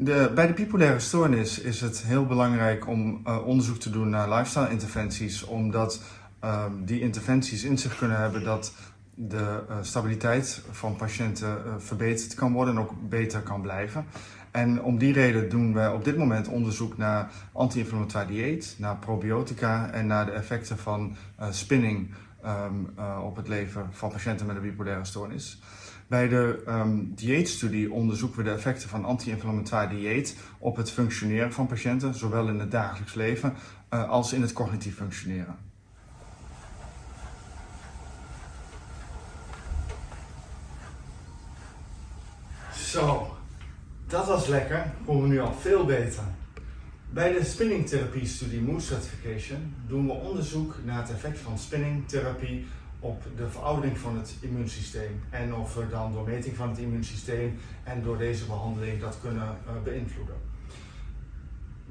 De, bij de bipolaire stoornis is het heel belangrijk om uh, onderzoek te doen naar lifestyle interventies, omdat uh, die interventies in zich kunnen hebben dat de uh, stabiliteit van patiënten uh, verbeterd kan worden en ook beter kan blijven. En om die reden doen we op dit moment onderzoek naar anti-inflammatoire dieet, naar probiotica en naar de effecten van spinning um, op het leven van patiënten met een bipolaire stoornis. Bij de um, dieetstudie onderzoeken we de effecten van anti-inflammatoire dieet op het functioneren van patiënten, zowel in het dagelijks leven uh, als in het cognitief functioneren. Zo, dat was lekker. Voelen we nu al veel beter. Bij de spinningtherapie-studie Mood Certification doen we onderzoek naar het effect van spinningtherapie op de veroudering van het immuunsysteem en of we dan door meting van het immuunsysteem en door deze behandeling dat kunnen uh, beïnvloeden.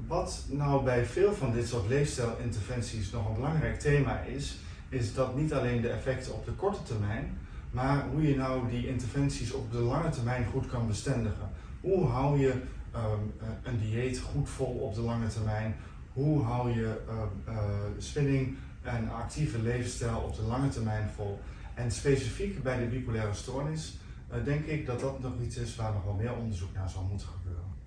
Wat nou bij veel van dit soort leefstijlinterventies nog een belangrijk thema is, is dat niet alleen de effecten op de korte termijn, maar hoe je nou die interventies op de lange termijn goed kan bestendigen. Hoe hou je um, een dieet goed vol op de lange termijn? Hoe hou je uh, uh, spinning en actieve levensstijl op de lange termijn vol? En specifiek bij de bipolaire stoornis uh, denk ik dat dat nog iets is waar nog wel meer onderzoek naar zal moeten gebeuren.